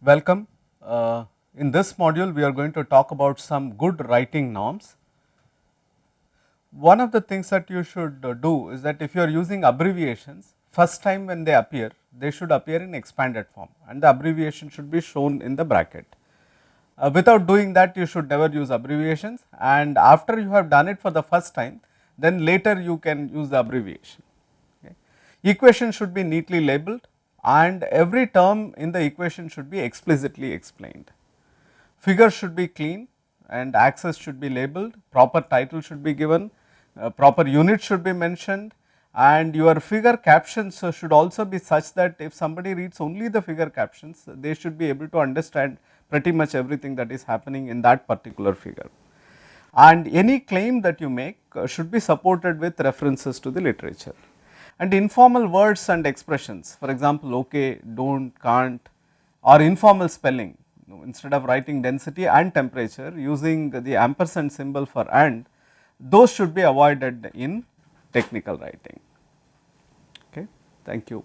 Welcome. Uh, in this module, we are going to talk about some good writing norms. One of the things that you should uh, do is that if you are using abbreviations, first time when they appear, they should appear in expanded form and the abbreviation should be shown in the bracket. Uh, without doing that, you should never use abbreviations and after you have done it for the first time, then later you can use the abbreviation. Okay. Equation should be neatly labeled and every term in the equation should be explicitly explained. Figures should be clean and axes should be labeled, proper title should be given, uh, proper unit should be mentioned and your figure captions should also be such that if somebody reads only the figure captions, they should be able to understand pretty much everything that is happening in that particular figure. And any claim that you make uh, should be supported with references to the literature. And informal words and expressions for example, okay, do not, can't or informal spelling instead of writing density and temperature using the ampersand symbol for and those should be avoided in technical writing. Okay. Thank you.